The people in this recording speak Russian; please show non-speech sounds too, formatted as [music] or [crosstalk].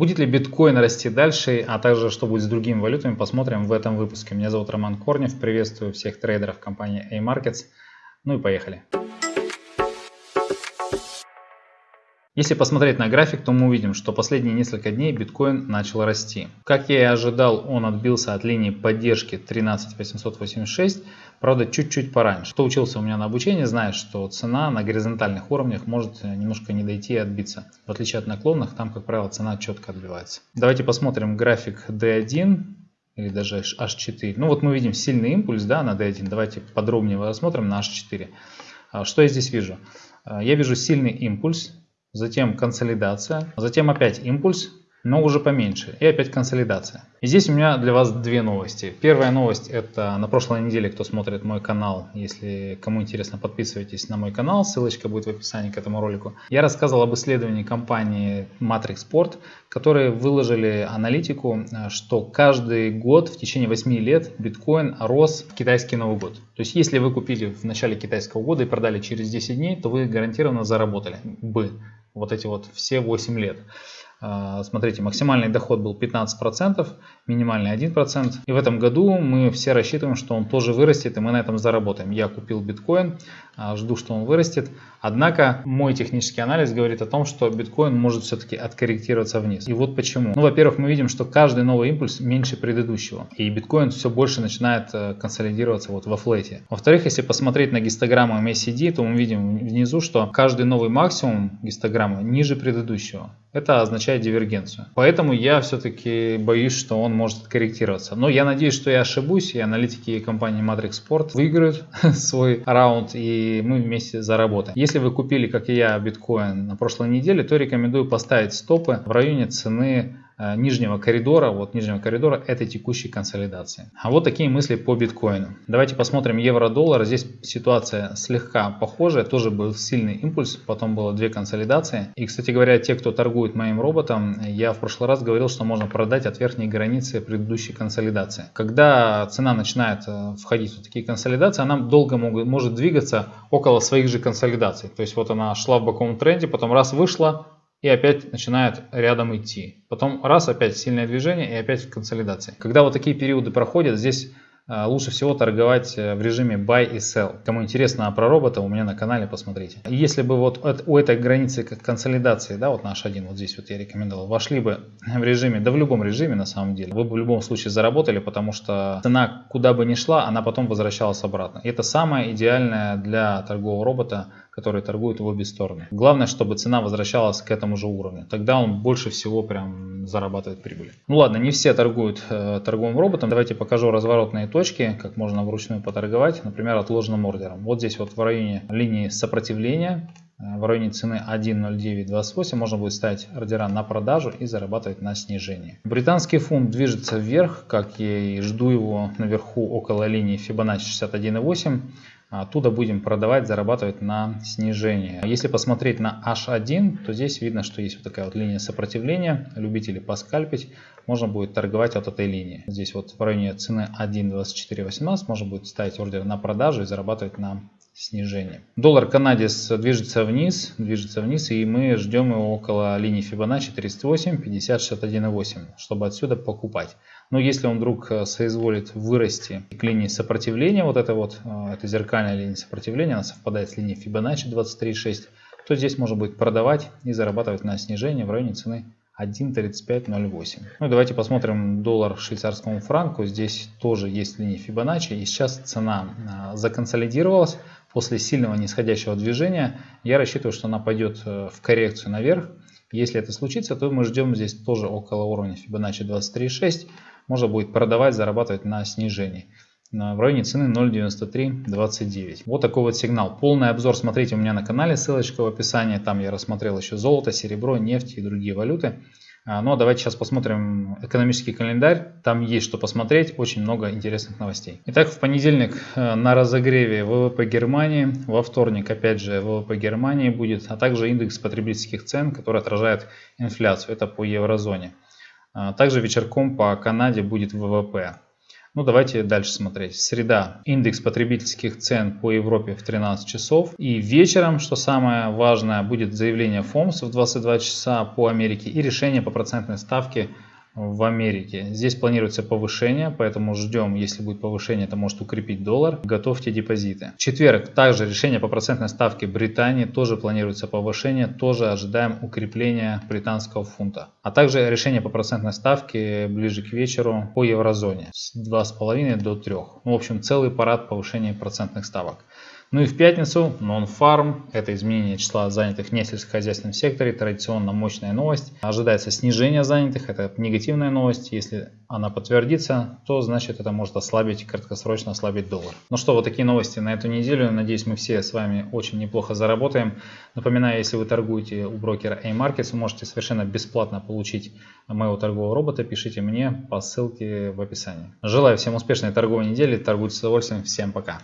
Будет ли биткоин расти дальше, а также что будет с другими валютами, посмотрим в этом выпуске. Меня зовут Роман Корнев, приветствую всех трейдеров компании A-Markets. Ну и поехали. Если посмотреть на график, то мы увидим, что последние несколько дней биткоин начал расти. Как я и ожидал, он отбился от линии поддержки 13886, правда чуть-чуть пораньше. Кто учился у меня на обучении, знает, что цена на горизонтальных уровнях может немножко не дойти и отбиться. В отличие от наклонных, там, как правило, цена четко отбивается. Давайте посмотрим график D1 или даже H4. Ну вот мы видим сильный импульс да, на D1. Давайте подробнее рассмотрим на H4. А, что я здесь вижу? А, я вижу сильный импульс затем консолидация, затем опять импульс, но уже поменьше. И опять консолидация. И здесь у меня для вас две новости. Первая новость это на прошлой неделе, кто смотрит мой канал, если кому интересно, подписывайтесь на мой канал, ссылочка будет в описании к этому ролику. Я рассказывал об исследовании компании Matrix Sport, которые выложили аналитику, что каждый год в течение 8 лет биткоин рос в китайский Новый год. То есть если вы купили в начале китайского года и продали через 10 дней, то вы гарантированно заработали бы вот эти вот все 8 лет. А, смотрите, максимальный доход был 15%, минимальный 1%. И в этом году мы все рассчитываем, что он тоже вырастет, и мы на этом заработаем. Я купил биткоин, жду, что он вырастет. Однако мой технический анализ говорит о том, что биткоин может все-таки откорректироваться вниз. И вот почему. Ну, во-первых, мы видим, что каждый новый импульс меньше предыдущего. И биткоин все больше начинает э, консолидироваться вот во флете. Во-вторых, если посмотреть на гистограмму MACD, то мы видим внизу, что каждый новый максимум гистограммы ниже предыдущего. Это означает дивергенцию. Поэтому я все-таки боюсь, что он может корректироваться. Но я надеюсь, что я ошибусь, и аналитики компании Matrix Sport выиграют [laughs] свой раунд, и мы вместе заработаем. Если вы купили, как и я, биткоин на прошлой неделе, то рекомендую поставить стопы в районе цены нижнего коридора, вот нижнего коридора этой текущей консолидации. А вот такие мысли по биткоину. Давайте посмотрим евро-доллар. Здесь ситуация слегка похожая, тоже был сильный импульс, потом было две консолидации. И, кстати говоря, те, кто торгует моим роботом, я в прошлый раз говорил, что можно продать от верхней границы предыдущей консолидации. Когда цена начинает э, входить в такие консолидации, она долго могут, может двигаться около своих же консолидаций. То есть вот она шла в боковом тренде, потом раз вышла, и опять начинает рядом идти. Потом раз, опять сильное движение и опять консолидация. Когда вот такие периоды проходят, здесь а, лучше всего торговать э, в режиме buy и sell. Кому интересно про робота, у меня на канале посмотрите. Если бы вот у этой границы консолидации, да, вот наш один, вот здесь вот я рекомендовал, вошли бы в режиме, да в любом режиме на самом деле, вы бы в любом случае заработали, потому что цена куда бы ни шла, она потом возвращалась обратно. И это самое идеальное для торгового робота которые торгуют в обе стороны. Главное, чтобы цена возвращалась к этому же уровню. Тогда он больше всего прям зарабатывает прибыль. Ну ладно, не все торгуют э, торговым роботом. Давайте покажу разворотные точки, как можно вручную поторговать, например, отложенным ордером. Вот здесь вот в районе линии сопротивления э, в районе цены 1.0928 можно будет ставить ордера на продажу и зарабатывать на снижение. Британский фунт движется вверх, как я и жду его наверху около линии Fibonacci 61.8. Оттуда будем продавать, зарабатывать на снижение. Если посмотреть на H1, то здесь видно, что есть вот такая вот линия сопротивления. Любители поскальпить, можно будет торговать от этой линии. Здесь вот в районе цены 1.2418 можно будет ставить ордер на продажу и зарабатывать на снижение. Доллар канадец движется вниз, движется вниз, и мы ждем его около линии Fibonacci 38, 50, 61,8, чтобы отсюда покупать. Но если он вдруг э, соизволит вырасти к линии сопротивления, вот это вот, э, это зеркальная линия сопротивления, она совпадает с линией Fibonacci 23,6, то здесь можно будет продавать и зарабатывать на снижение в районе цены 1.3508. Ну и давайте посмотрим доллар швейцарскому франку. Здесь тоже есть линия Fibonacci. И сейчас цена э, законсолидировалась после сильного нисходящего движения. Я рассчитываю, что она пойдет в коррекцию наверх. Если это случится, то мы ждем здесь тоже около уровня Fibonacci 23.6 можно будет продавать, зарабатывать на снижении в районе цены 0.9329. Вот такой вот сигнал. Полный обзор смотрите у меня на канале, ссылочка в описании. Там я рассмотрел еще золото, серебро, нефть и другие валюты. А, ну а давайте сейчас посмотрим экономический календарь. Там есть что посмотреть, очень много интересных новостей. Итак, в понедельник э, на разогреве ВВП Германии, во вторник опять же ВВП Германии будет, а также индекс потребительских цен, который отражает инфляцию. Это по еврозоне. А, также вечерком по Канаде будет ВВП. Ну, давайте дальше смотреть. Среда. Индекс потребительских цен по Европе в 13 часов. И вечером, что самое важное, будет заявление ФОМС в 22 часа по Америке и решение по процентной ставке в Америке. Здесь планируется повышение, поэтому ждем, если будет повышение, это может укрепить доллар. Готовьте депозиты. В четверг также решение по процентной ставке Британии, тоже планируется повышение, тоже ожидаем укрепления британского фунта. А также решение по процентной ставке ближе к вечеру по еврозоне с 2,5 до 3. Ну, в общем, целый парад повышения процентных ставок. Ну и в пятницу Non-Farm, это изменение числа занятых в несельскохозяйственном секторе, традиционно мощная новость. Ожидается снижение занятых, это негативная новость. Если она подтвердится, то значит это может ослабить, краткосрочно ослабить доллар. Ну что, вот такие новости на эту неделю. Надеюсь, мы все с вами очень неплохо заработаем. Напоминаю, если вы торгуете у брокера A-Markets, вы можете совершенно бесплатно получить моего торгового робота. Пишите мне по ссылке в описании. Желаю всем успешной торговой недели. Торгуйте с удовольствием. Всем пока.